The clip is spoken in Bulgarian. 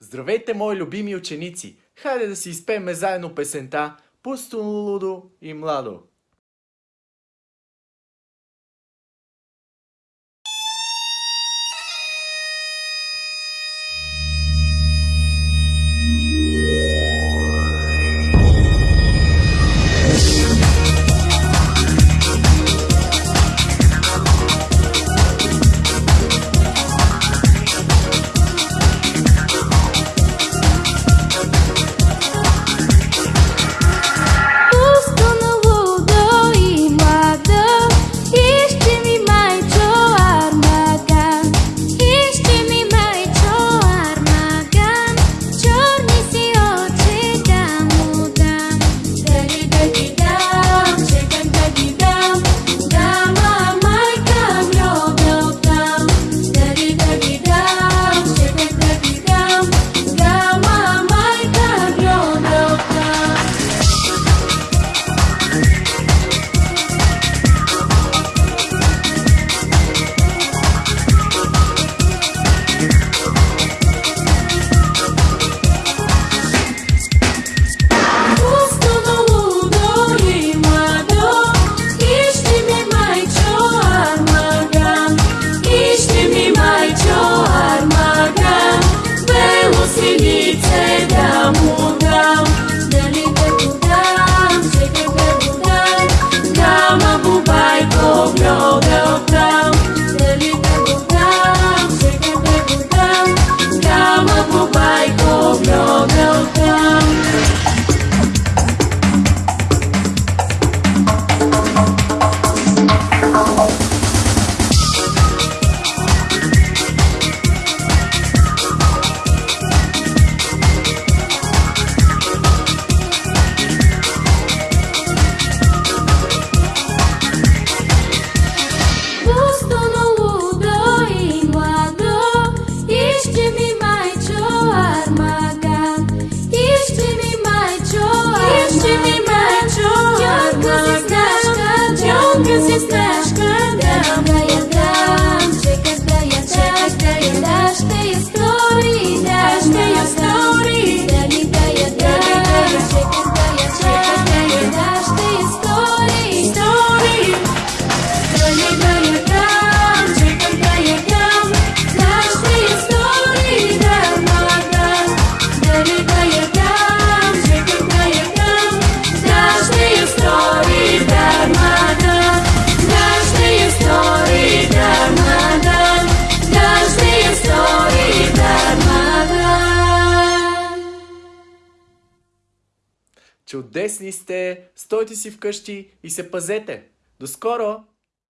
Здравейте, мои любими ученици! Хайде да си изпеем заедно песента Пусто лудо и младо. Чудесни сте! Стойте си вкъщи и се пазете! До скоро!